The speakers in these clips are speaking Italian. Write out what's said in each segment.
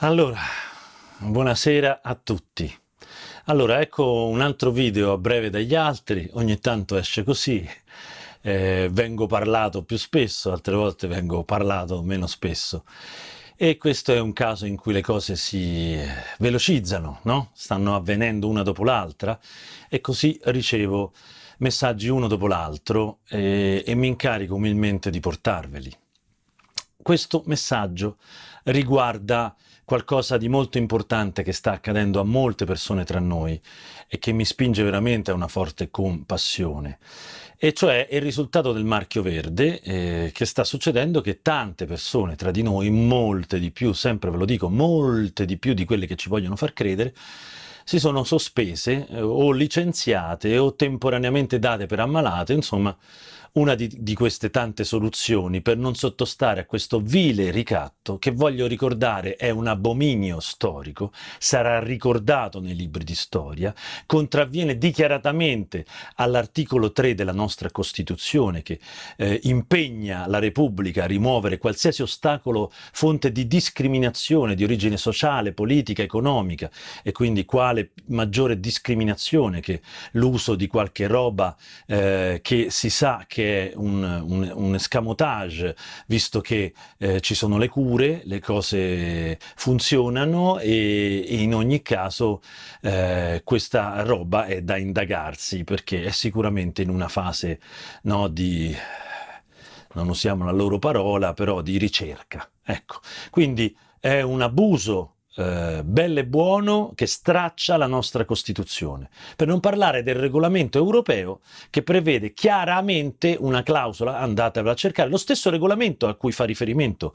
Allora, buonasera a tutti. Allora, ecco un altro video a breve dagli altri, ogni tanto esce così, eh, vengo parlato più spesso, altre volte vengo parlato meno spesso. E questo è un caso in cui le cose si velocizzano, no? Stanno avvenendo una dopo l'altra e così ricevo messaggi uno dopo l'altro e, e mi incarico umilmente di portarveli. Questo messaggio riguarda qualcosa di molto importante che sta accadendo a molte persone tra noi e che mi spinge veramente a una forte compassione. E cioè il risultato del marchio verde eh, che sta succedendo che tante persone tra di noi, molte di più, sempre ve lo dico, molte di più di quelle che ci vogliono far credere, si sono sospese eh, o licenziate o temporaneamente date per ammalate, insomma una di, di, queste tante soluzioni per non sottostare a questo vile ricatto che voglio ricordare è un abominio storico, sarà ricordato nei libri di storia, contravviene dichiaratamente all'articolo 3 della nostra Costituzione che eh, impegna la Repubblica a rimuovere qualsiasi ostacolo fonte di discriminazione di origine sociale, politica, economica e quindi quale maggiore discriminazione che l'uso di qualche roba eh, che si sa che è un, un, un escamotage, visto che eh, ci sono le cure, le cose funzionano e, e in ogni caso eh, questa roba è da indagarsi perché è sicuramente in una fase no, di non usiamo la loro parola, però di ricerca. Ecco, quindi è un abuso eh, bello e buono che straccia la nostra Costituzione. Per non parlare del regolamento europeo che prevede chiaramente una clausola, andatevela a cercare, lo stesso regolamento a cui fa riferimento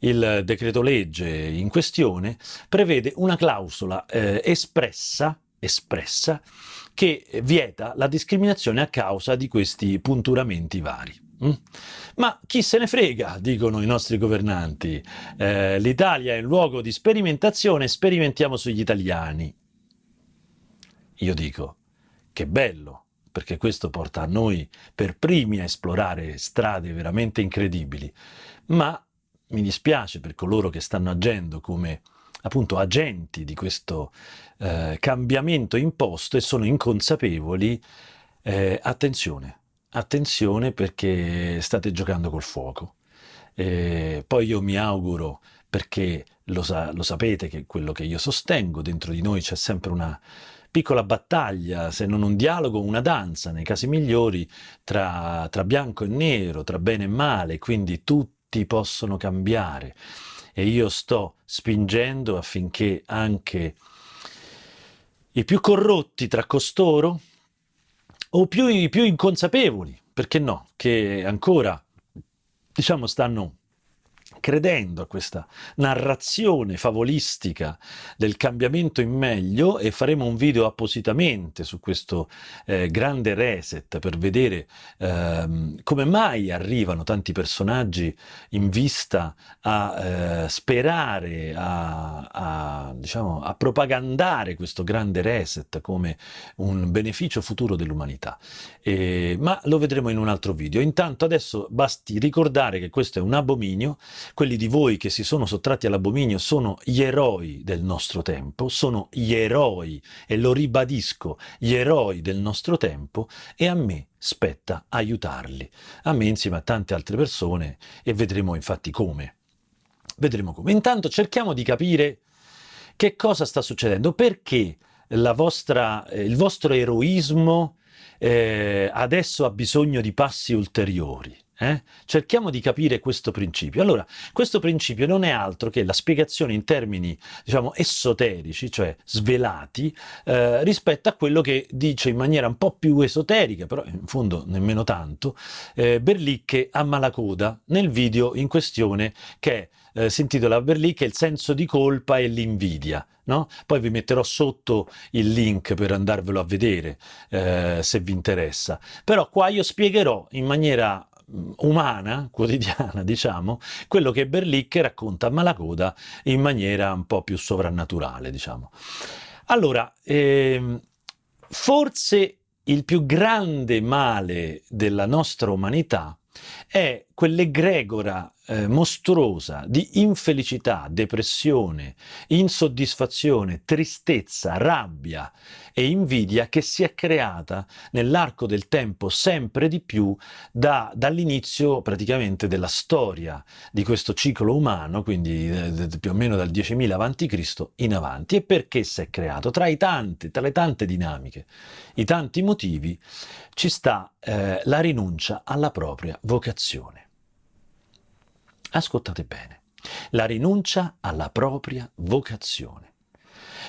il decreto legge in questione prevede una clausola eh, espressa, espressa che vieta la discriminazione a causa di questi punturamenti vari. Mm? Ma chi se ne frega, dicono i nostri governanti. Eh, L'Italia è un luogo di sperimentazione, sperimentiamo sugli italiani. Io dico, che bello, perché questo porta a noi per primi a esplorare strade veramente incredibili, ma mi dispiace per coloro che stanno agendo come appunto agenti di questo eh, cambiamento imposto e sono inconsapevoli, eh, attenzione, attenzione perché state giocando col fuoco. E poi io mi auguro, perché lo, sa lo sapete che quello che io sostengo, dentro di noi c'è sempre una piccola battaglia, se non un dialogo, una danza, nei casi migliori, tra, tra bianco e nero, tra bene e male, quindi tutti possono cambiare. E io sto spingendo affinché anche i più corrotti tra costoro o più, più inconsapevoli, perché no, che ancora, diciamo, stanno credendo a questa narrazione favolistica del cambiamento in meglio e faremo un video appositamente su questo eh, grande reset per vedere eh, come mai arrivano tanti personaggi in vista a eh, sperare, a, a, diciamo, a propagandare questo grande reset come un beneficio futuro dell'umanità. ma lo vedremo in un altro video. Intanto adesso basti ricordare che questo è un abominio quelli di voi che si sono sottratti all'abominio sono gli eroi del nostro tempo, sono gli eroi, e lo ribadisco, gli eroi del nostro tempo, e a me spetta aiutarli, a me insieme a tante altre persone, e vedremo infatti come. Vedremo come. Intanto cerchiamo di capire che cosa sta succedendo, perché vostra, eh, il vostro eroismo eh, adesso ha bisogno di passi ulteriori. Eh? Cerchiamo di capire questo principio. Allora, questo principio non è altro che la spiegazione in termini, diciamo, esoterici, cioè svelati, eh, rispetto a quello che dice in maniera un po' più esoterica, però in fondo nemmeno tanto, eh, Berlicche a Malacoda nel video in questione che eh, si intitola Berlicche il senso di colpa e l'invidia. No? Poi vi metterò sotto il link per andarvelo a vedere eh, se vi interessa. Però qua io spiegherò in maniera umana, quotidiana, diciamo, quello che Berlicche racconta a Malacoda in maniera un po' più sovrannaturale, diciamo. Allora, ehm, forse il più grande male della nostra umanità è quell'egregora eh, mostruosa di infelicità, depressione, insoddisfazione, tristezza, rabbia e invidia che si è creata nell'arco del tempo sempre di più da, dall'inizio praticamente della storia di questo ciclo umano, quindi eh, più o meno dal 10.000 a.C. in avanti. E perché si è creato? Tra, i tanti, tra le tante dinamiche, i tanti motivi, ci sta eh, la rinuncia alla propria vocazione. Ascoltate bene, la rinuncia alla propria vocazione.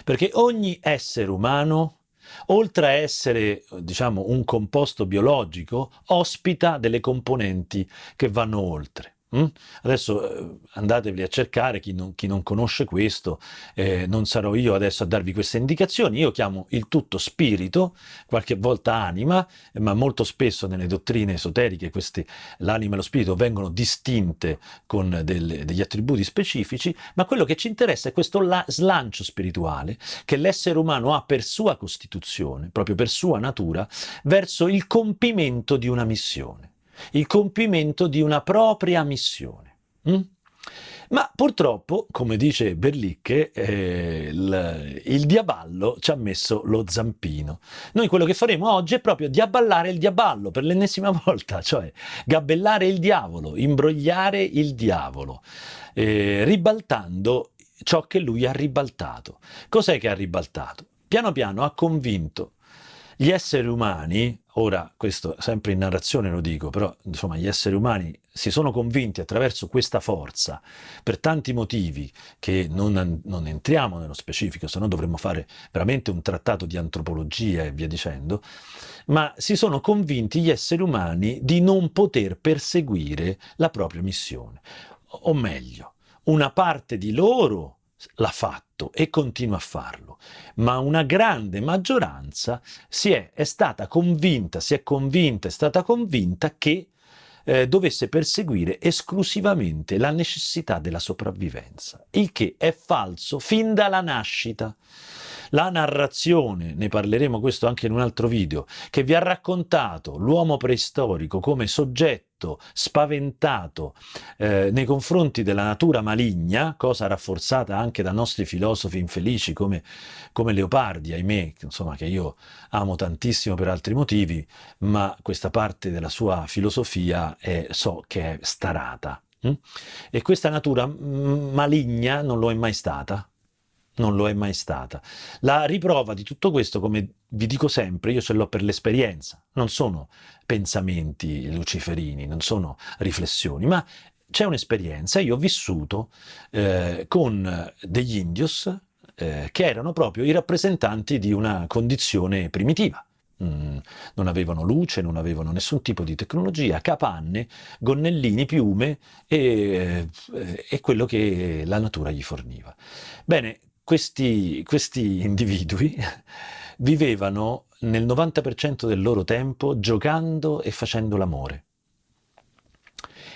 Perché ogni essere umano, oltre a essere diciamo, un composto biologico, ospita delle componenti che vanno oltre. Mm? Adesso eh, andatevi a cercare chi non, chi non conosce questo, eh, non sarò io adesso a darvi queste indicazioni, io chiamo il tutto spirito, qualche volta anima, ma molto spesso nelle dottrine esoteriche l'anima e lo spirito vengono distinte con delle, degli attributi specifici, ma quello che ci interessa è questo la, slancio spirituale che l'essere umano ha per sua costituzione, proprio per sua natura, verso il compimento di una missione il compimento di una propria missione. Mm? Ma purtroppo, come dice Berlicche, eh, il, il, diaballo ci ha messo lo zampino. Noi quello che faremo oggi è proprio diaballare il diaballo per l'ennesima volta, cioè gabellare il diavolo, imbrogliare il diavolo, eh, ribaltando ciò che lui ha ribaltato. Cos'è che ha ribaltato? Piano piano ha convinto gli esseri umani, ora questo sempre in narrazione lo dico, però insomma gli esseri umani si sono convinti attraverso questa forza, per tanti motivi che non, non entriamo nello specifico, se no dovremmo fare veramente un trattato di antropologia e via dicendo, ma si sono convinti gli esseri umani di non poter perseguire la propria missione. O meglio, una parte di loro l'ha fatto e continua a farlo, ma una grande maggioranza si è, è stata convinta, si è convinta, è stata convinta che eh, dovesse perseguire esclusivamente la necessità della sopravvivenza, il che è falso fin dalla nascita. La narrazione, ne parleremo questo anche in un altro video, che vi ha raccontato l'uomo preistorico come soggetto spaventato eh, nei confronti della natura maligna, cosa rafforzata anche da nostri filosofi infelici come, come Leopardi, ahimè, insomma, che io amo tantissimo per altri motivi, ma questa parte della sua filosofia è, so che è starata. Hm? E questa natura maligna non lo è mai stata, non lo è mai stata. La riprova di tutto questo, come vi dico sempre, io ce l'ho per l'esperienza, non sono pensamenti luciferini, non sono riflessioni, ma c'è un'esperienza. Io ho vissuto eh, con degli indios eh, che erano proprio i rappresentanti di una condizione primitiva. Mm, non avevano luce, non avevano nessun tipo di tecnologia, capanne, gonnellini, piume e, eh, e quello che la natura gli forniva. Bene, questi, questi individui vivevano nel 90% del loro tempo giocando e facendo l'amore.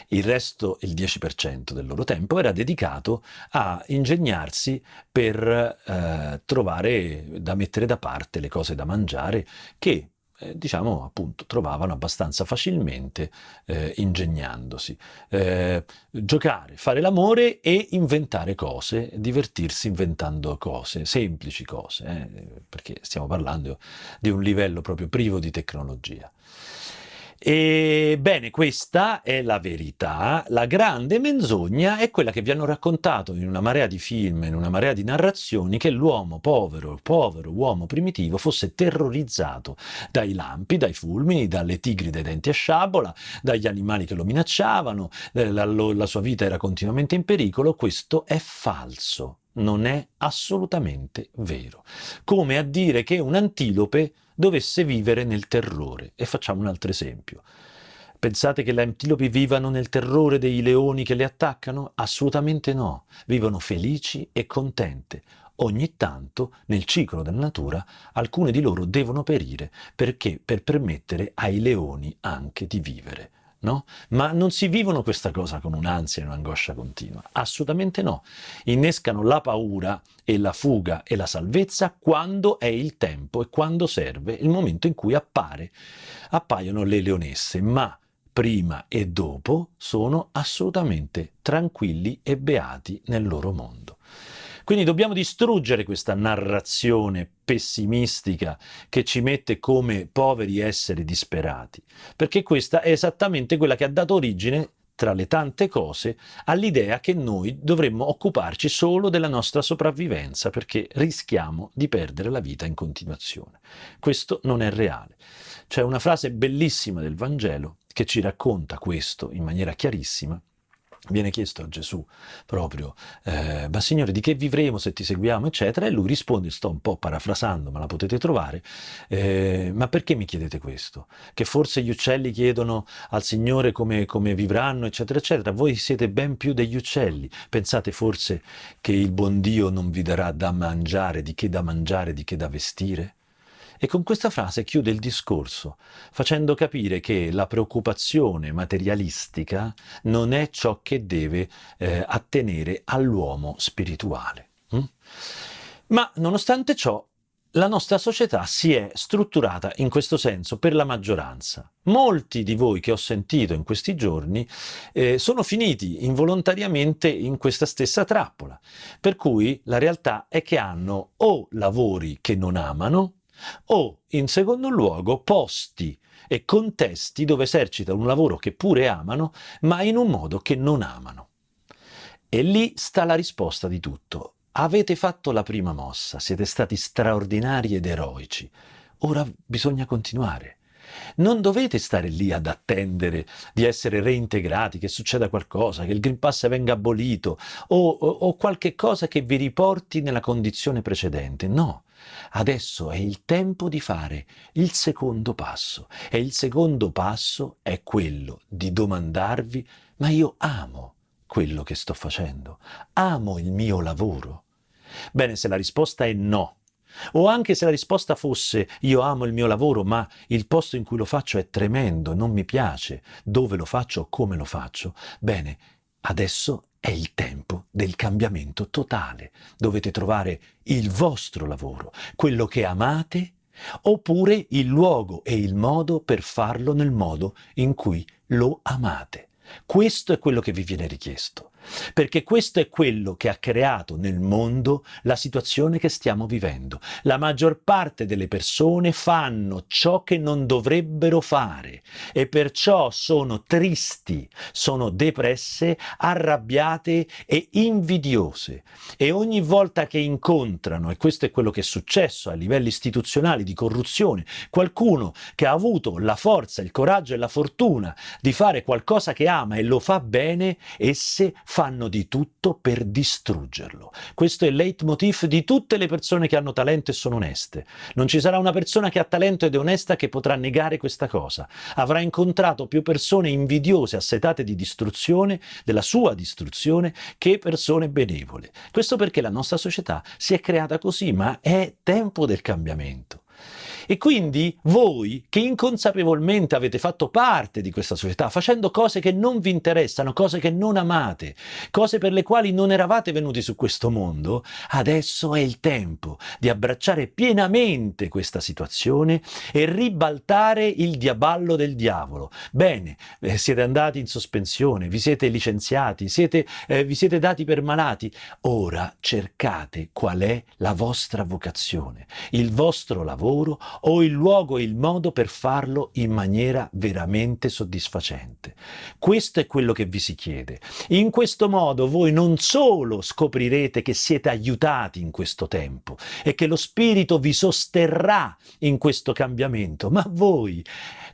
Il resto, il 10% del loro tempo, era dedicato a ingegnarsi per eh, trovare da mettere da parte le cose da mangiare che eh, diciamo appunto trovavano abbastanza facilmente eh, ingegnandosi. Eh, giocare, fare l'amore e inventare cose, divertirsi inventando cose, semplici cose, eh, perché stiamo parlando di un livello proprio privo di tecnologia. Ebbene, questa è la verità. La grande menzogna è quella che vi hanno raccontato in una marea di film, in una marea di narrazioni, che l'uomo povero, povero uomo primitivo fosse terrorizzato dai lampi, dai fulmini, dalle tigri dai denti a sciabola, dagli animali che lo minacciavano, eh, la, la sua vita era continuamente in pericolo. Questo è falso non è assolutamente vero. Come a dire che un antilope dovesse vivere nel terrore. E facciamo un altro esempio. Pensate che le antilopi vivano nel terrore dei leoni che le attaccano? Assolutamente no. Vivono felici e contente. Ogni tanto, nel ciclo della natura, alcune di loro devono perire perché per permettere ai leoni anche di vivere no? Ma non si vivono questa cosa con un'ansia e un'angoscia continua, assolutamente no. Innescano la paura e la fuga e la salvezza quando è il tempo e quando serve, il momento in cui appare, appaiono le leonesse, ma prima e dopo, sono assolutamente tranquilli e beati nel loro mondo. Quindi dobbiamo distruggere questa narrazione pessimistica che ci mette come poveri esseri disperati, perché questa è esattamente quella che ha dato origine tra le tante cose, all'idea che noi dovremmo occuparci solo della nostra sopravvivenza perché rischiamo di perdere la vita in continuazione. Questo non è reale. C'è una frase bellissima del Vangelo che ci racconta questo in maniera chiarissima viene chiesto a Gesù proprio, eh, ma Signore di che vivremo se ti seguiamo, eccetera, e lui risponde, sto un po' parafrasando, ma la potete trovare, eh, ma perché mi chiedete questo? Che forse gli uccelli chiedono al Signore come, come vivranno, eccetera, eccetera, voi siete ben più degli uccelli, pensate forse che il buon Dio non vi darà da mangiare, di che da mangiare, di che da vestire? E con questa frase chiude il discorso, facendo capire che la preoccupazione materialistica non è ciò che deve eh, attenere all'uomo spirituale. Mm? Ma nonostante ciò, la nostra società si è strutturata in questo senso per la maggioranza. Molti di voi che ho sentito in questi giorni eh, sono finiti involontariamente in questa stessa trappola, per cui la realtà è che hanno o lavori che non amano, o, in secondo luogo, posti e contesti dove esercitano un lavoro che pure amano, ma in un modo che non amano. E lì sta la risposta di tutto. Avete fatto la prima mossa, siete stati straordinari ed eroici. Ora bisogna continuare. Non dovete stare lì ad attendere di essere reintegrati, che succeda qualcosa, che il Green Pass venga abolito o, o, o qualche cosa che vi riporti nella condizione precedente. No, Adesso è il tempo di fare il secondo passo e il secondo passo è quello di domandarvi ma io amo quello che sto facendo, amo il mio lavoro. Bene, se la risposta è no, o anche se la risposta fosse io amo il mio lavoro ma il posto in cui lo faccio è tremendo, non mi piace, dove lo faccio, come lo faccio, bene, adesso è il tempo del cambiamento totale. Dovete trovare il vostro lavoro, quello che amate, oppure il luogo e il modo per farlo nel modo in cui lo amate. Questo è quello che vi viene richiesto, perché questo è quello che ha creato nel mondo la situazione che stiamo vivendo. La maggior parte delle persone fanno ciò che non dovrebbero fare e perciò sono tristi, sono depresse, arrabbiate e invidiose. E ogni volta che incontrano, e questo è quello che è successo a livelli istituzionali di corruzione, qualcuno che ha avuto la forza, il coraggio e la fortuna di fare qualcosa che ama e lo fa bene, esse fanno di tutto per distruggerlo. Questo è il leitmotiv di tutte le persone che hanno talento e sono oneste. Non ci sarà una persona che ha talento ed è onesta che potrà negare questa cosa. Avrà incontrato più persone invidiose, assetate di distruzione, della sua distruzione, che persone benevole. Questo perché la nostra società si è creata così, ma è tempo del cambiamento. E quindi voi che inconsapevolmente avete fatto parte di questa società, facendo cose che non vi interessano, cose che non amate, cose per le quali non eravate venuti su questo mondo, adesso è il tempo di abbracciare pienamente questa situazione e ribaltare il diaballo del diavolo. Bene, eh, siete andati in sospensione, vi siete licenziati, siete, eh, vi siete dati per malati. Ora cercate qual è la vostra vocazione, il vostro lavoro o il luogo e il modo per farlo in maniera veramente soddisfacente. Questo è quello che vi si chiede. In questo modo voi non solo scoprirete che siete aiutati in questo tempo e che lo Spirito vi sosterrà in questo cambiamento, ma voi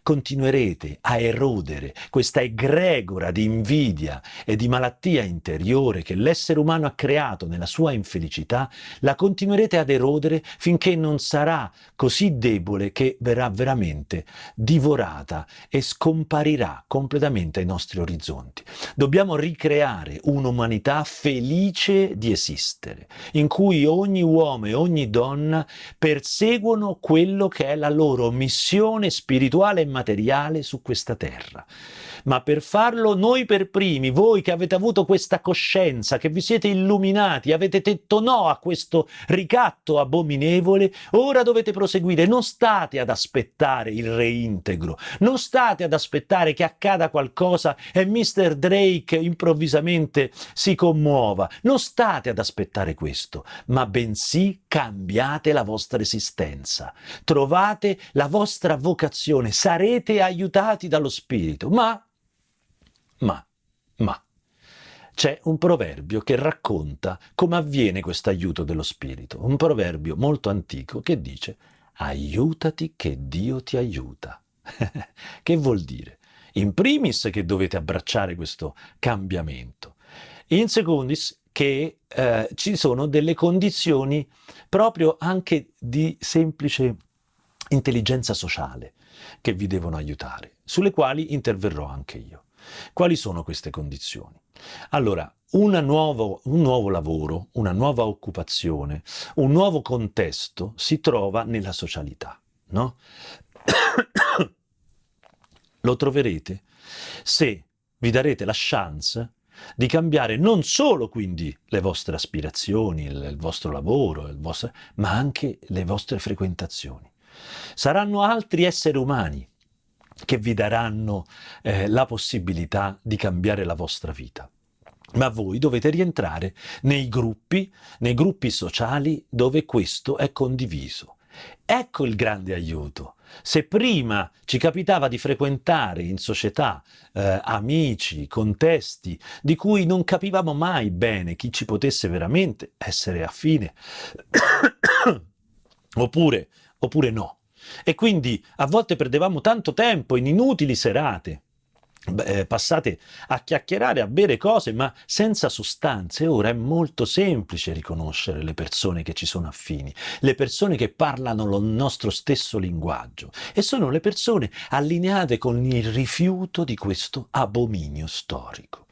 continuerete a erodere questa egregora di invidia e di malattia interiore che l'essere umano ha creato nella sua infelicità, la continuerete ad erodere finché non sarà così debole che verrà veramente divorata e scomparirà completamente ai nostri orizzonti. Dobbiamo ricreare un'umanità felice di esistere, in cui ogni uomo e ogni donna perseguono quello che è la loro missione spirituale e materiale su questa terra. ma per farlo noi per primi, voi che avete avuto questa coscienza, che vi siete illuminati, avete detto no a questo ricatto abominevole, ora dovete proseguire, non state ad aspettare il reintegro, non state ad aspettare che accada qualcosa e Mr. Drake improvvisamente si commuova, non state ad aspettare questo, ma bensì cambiate la vostra esistenza, trovate la vostra vocazione, sarete aiutati dallo Spirito, ma, ma, ma, c'è un proverbio che racconta come avviene questo aiuto dello Spirito, un proverbio molto antico che dice aiutati che Dio ti aiuta. che vuol dire? In primis che dovete abbracciare questo cambiamento, in secondis che eh, ci sono delle condizioni proprio anche di semplice intelligenza sociale che vi devono aiutare, sulle quali interverrò anche io. Quali sono queste condizioni? Allora, nuovo, un nuovo lavoro, una nuova occupazione, un nuovo contesto si trova nella socialità, no? Lo troverete se vi darete la chance di cambiare non solo quindi le vostre aspirazioni, il, il vostro lavoro, il vostro, ma anche le vostre frequentazioni. Saranno altri esseri umani che vi daranno eh, la possibilità di cambiare la vostra vita. Ma voi dovete rientrare nei gruppi, nei gruppi sociali dove questo è condiviso. Ecco il grande aiuto. Se prima ci capitava di frequentare in società eh, amici, contesti di cui non capivamo mai bene chi ci potesse veramente essere affine, oppure, oppure no, e quindi a volte perdevamo tanto tempo in inutili serate, eh, passate a chiacchierare, a bere cose, ma senza sostanze. Ora è molto semplice riconoscere le persone che ci sono affini, le persone che parlano il nostro stesso linguaggio e sono le persone allineate con il rifiuto di questo abominio storico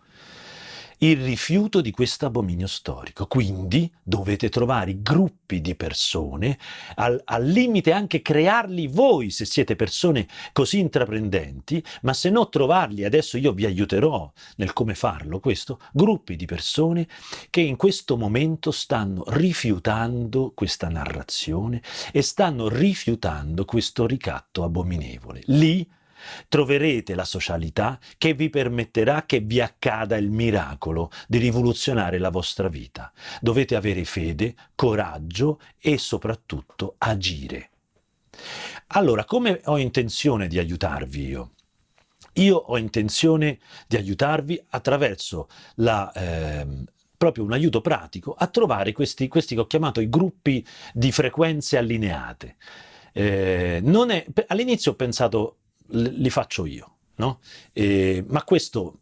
il rifiuto di questo abominio storico. Quindi dovete trovare gruppi di persone, al, al, limite anche crearli voi se siete persone così intraprendenti, ma se no trovarli, adesso io vi aiuterò nel come farlo questo, gruppi di persone che in questo momento stanno rifiutando questa narrazione e stanno rifiutando questo ricatto abominevole. Lì troverete la socialità che vi permetterà che vi accada il miracolo di rivoluzionare la vostra vita. Dovete avere fede, coraggio e soprattutto agire. Allora, come ho intenzione di aiutarvi io? Io ho intenzione di aiutarvi attraverso la, eh, proprio un aiuto pratico a trovare questi, questi che ho chiamato i gruppi di frequenze allineate. Eh, all'inizio ho pensato li faccio io, no? E, ma questo,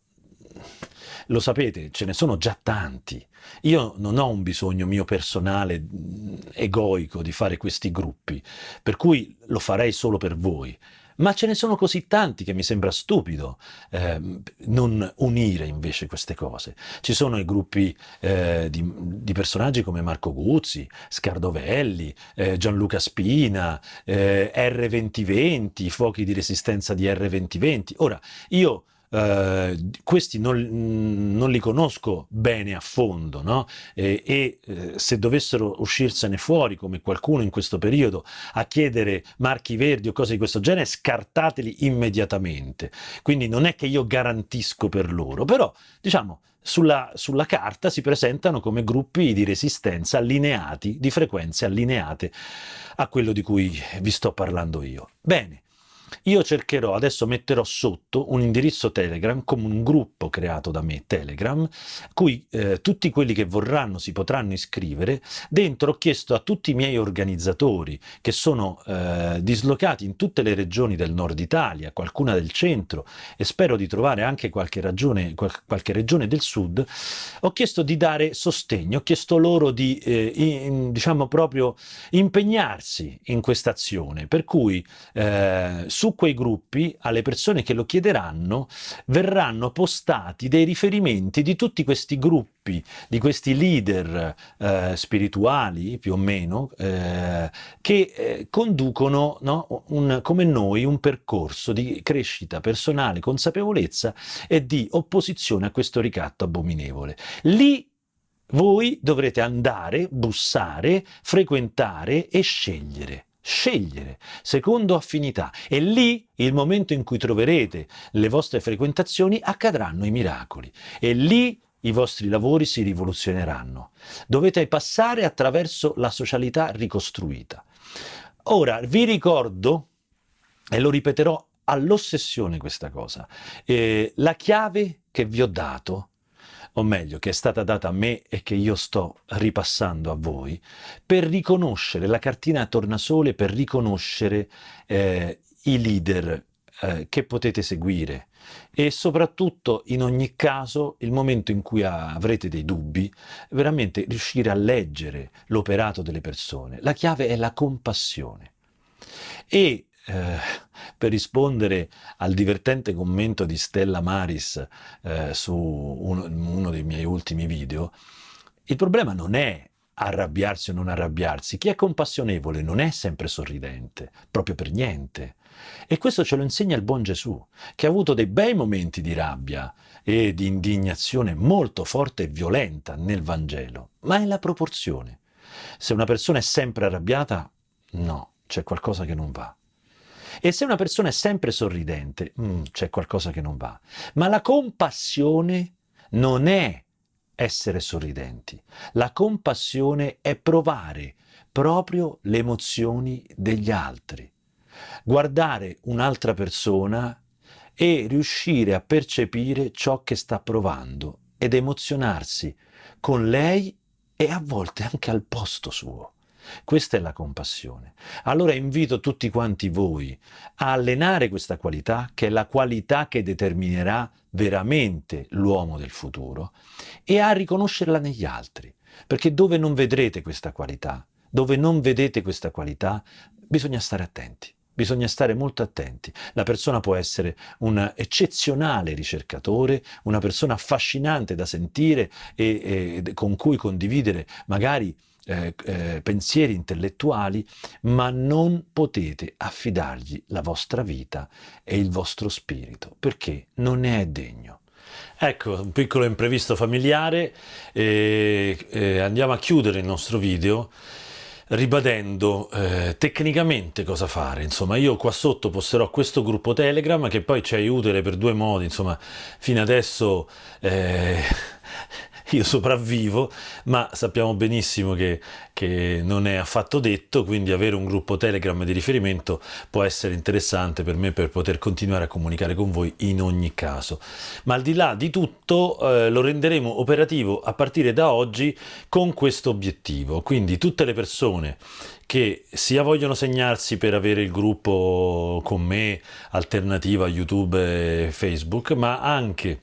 lo sapete, ce ne sono già tanti. Io non ho un bisogno mio personale, egoico, di fare questi gruppi, per cui lo farei solo per voi ma ce ne sono così tanti che mi sembra stupido eh, non unire invece queste cose. Ci sono i gruppi eh, di, di, personaggi come Marco Guzzi, Scardovelli, eh, Gianluca Spina, eh, R2020, i fuochi di resistenza di R2020. Ora, io Uh, questi non, non, li conosco bene a fondo no? e, e eh, se dovessero uscirsene fuori come qualcuno in questo periodo a chiedere marchi verdi o cose di questo genere scartateli immediatamente quindi non è che io garantisco per loro però diciamo sulla, sulla, carta si presentano come gruppi di resistenza allineati, di frequenze allineate a quello di cui vi sto parlando io. Bene, io cercherò, adesso metterò sotto un indirizzo Telegram come un gruppo creato da me, Telegram, cui eh, tutti quelli che vorranno si potranno iscrivere. Dentro ho chiesto a tutti i miei organizzatori che sono eh, dislocati in tutte le regioni del nord Italia, qualcuna del centro e spero di trovare anche qualche, ragione, qual qualche regione del sud, ho chiesto di dare sostegno, ho chiesto loro di, eh, in, diciamo proprio, impegnarsi in questa azione, per cui eh, su quei gruppi alle persone che lo chiederanno verranno postati dei riferimenti di tutti questi gruppi, di questi leader eh, spirituali più o meno, eh, che eh, conducono no, un, come noi un percorso di crescita personale, consapevolezza e di opposizione a questo ricatto abominevole. Lì voi dovrete andare, bussare, frequentare e scegliere scegliere secondo affinità e lì il momento in cui troverete le vostre frequentazioni accadranno i miracoli e lì i vostri lavori si rivoluzioneranno. Dovete passare attraverso la socialità ricostruita. Ora vi ricordo, e lo ripeterò all'ossessione questa cosa, eh, la chiave che vi ho dato o meglio che è stata data a me e che io sto ripassando a voi, per riconoscere la cartina a tornasole, per riconoscere eh, i leader eh, che potete seguire e soprattutto in ogni caso il momento in cui avrete dei dubbi, veramente riuscire a leggere l'operato delle persone. La chiave è la compassione. E eh, per rispondere al divertente commento di Stella Maris eh, su uno, uno dei miei ultimi video, il problema non è arrabbiarsi o non arrabbiarsi. Chi è compassionevole non è sempre sorridente, proprio per niente. E questo ce lo insegna il buon Gesù, che ha avuto dei bei momenti di rabbia e di indignazione molto forte e violenta nel Vangelo, ma è la proporzione. Se una persona è sempre arrabbiata, no, c'è qualcosa che non va. E se una persona è sempre sorridente, mm, c'è qualcosa che non va. Ma la compassione non è essere sorridenti. La compassione è provare proprio le emozioni degli altri. Guardare un'altra persona e riuscire a percepire ciò che sta provando ed emozionarsi con lei e a volte anche al posto suo. Questa è la compassione. Allora invito tutti quanti voi a allenare questa qualità, che è la qualità che determinerà veramente l'uomo del futuro, e a riconoscerla negli altri. Perché dove non vedrete questa qualità, dove non vedete questa qualità, bisogna stare attenti. Bisogna stare molto attenti. La persona può essere un eccezionale ricercatore, una persona affascinante da sentire e, e con cui condividere magari eh, eh, pensieri intellettuali, ma non potete affidargli la vostra vita e il vostro spirito, perché non ne è degno. Ecco, un piccolo imprevisto familiare e, e andiamo a chiudere il nostro video ribadendo eh, tecnicamente cosa fare. Insomma, io qua sotto posterò questo gruppo Telegram che poi ci aiuta per due modi. Insomma, fino adesso eh, io sopravvivo, ma sappiamo benissimo che, che, non è affatto detto, quindi avere un gruppo Telegram di riferimento può essere interessante per me per poter continuare a comunicare con voi in ogni caso. Ma al di là di tutto eh, lo renderemo operativo a partire da oggi con questo obiettivo, quindi tutte le persone che sia vogliono segnarsi per avere il gruppo con me alternativa YouTube e Facebook, ma anche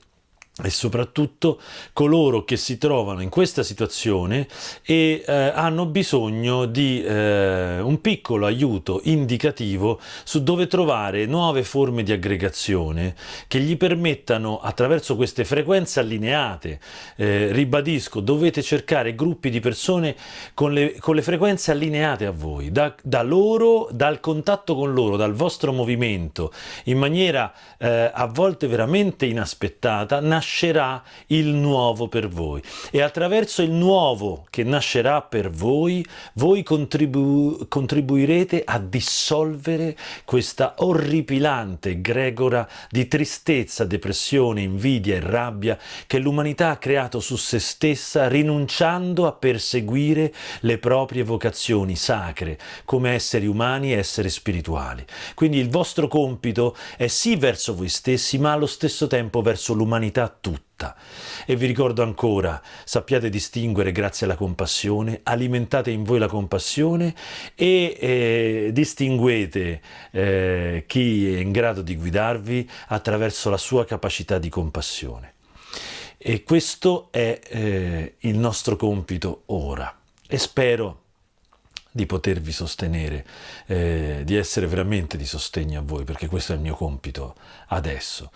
e soprattutto coloro che si trovano in questa situazione e eh, hanno bisogno di eh, un piccolo aiuto indicativo su dove trovare nuove forme di aggregazione che gli permettano attraverso queste frequenze allineate, eh, ribadisco, dovete cercare gruppi di persone con le, con le frequenze allineate a voi, da, da, loro, dal contatto con loro, dal vostro movimento, in maniera eh, a volte veramente inaspettata, nasce nascerà il nuovo per voi e attraverso il nuovo che nascerà per voi, voi contribu contribuirete a dissolvere questa orripilante gregora di tristezza, depressione, invidia e rabbia che l'umanità ha creato su se stessa rinunciando a perseguire le proprie vocazioni sacre come esseri umani e esseri spirituali. Quindi il vostro compito è sì verso voi stessi ma allo stesso tempo verso l'umanità tutta. E vi ricordo ancora, sappiate distinguere grazie alla compassione, alimentate in voi la compassione e eh, distinguete eh, chi è in grado di guidarvi attraverso la sua capacità di compassione. E questo è eh, il nostro compito ora. E spero di potervi sostenere, eh, di essere veramente di sostegno a voi, perché questo è il mio compito adesso.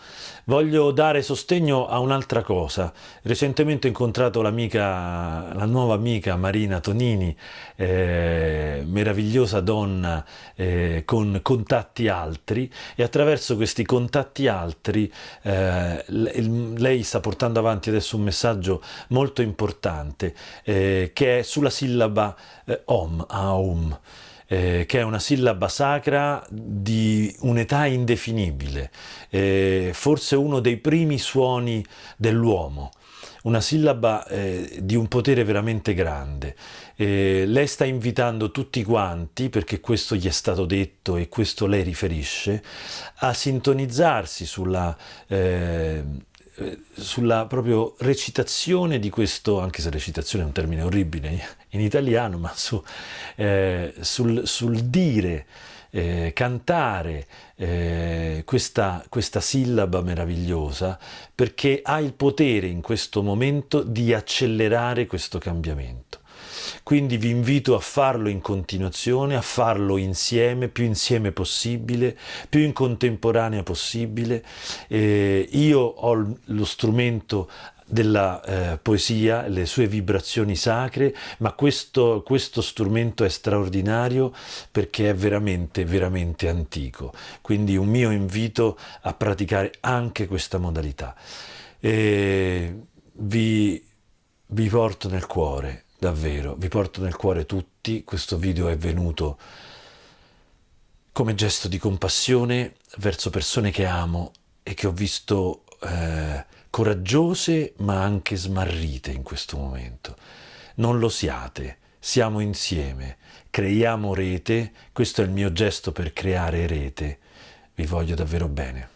Voglio dare sostegno a un'altra cosa. Recentemente ho incontrato l'amica, la nuova amica Marina Tonini, eh, meravigliosa donna eh, con contatti altri e attraverso questi contatti altri eh, lei sta portando avanti adesso un messaggio molto importante eh, che è sulla sillaba eh, Om, Aum, eh, che è una sillaba sacra di un'età indefinibile, eh, forse uno dei primi suoni dell'uomo una sillaba eh, di un potere veramente grande. Eh, lei sta invitando tutti quanti, perché questo gli è stato detto e questo lei riferisce, a sintonizzarsi sulla... Eh, sulla proprio recitazione di questo, anche se recitazione è un termine orribile in italiano, ma su, eh, sul, sul, dire, eh, cantare eh, questa, questa sillaba meravigliosa perché ha il potere in questo momento di accelerare questo cambiamento. Quindi vi invito a farlo in continuazione, a farlo insieme, più insieme possibile, più in contemporanea possibile. Eh, io ho lo strumento della eh, poesia, le sue vibrazioni sacre, ma questo, questo, strumento è straordinario perché è veramente, veramente antico. Quindi un mio invito a praticare anche questa modalità. E vi, vi porto nel cuore davvero, vi porto nel cuore tutti, questo video è venuto come gesto di compassione verso persone che amo e che ho visto eh, coraggiose ma anche smarrite in questo momento. Non lo siate, siamo insieme, creiamo rete, questo è il mio gesto per creare rete, vi voglio davvero bene.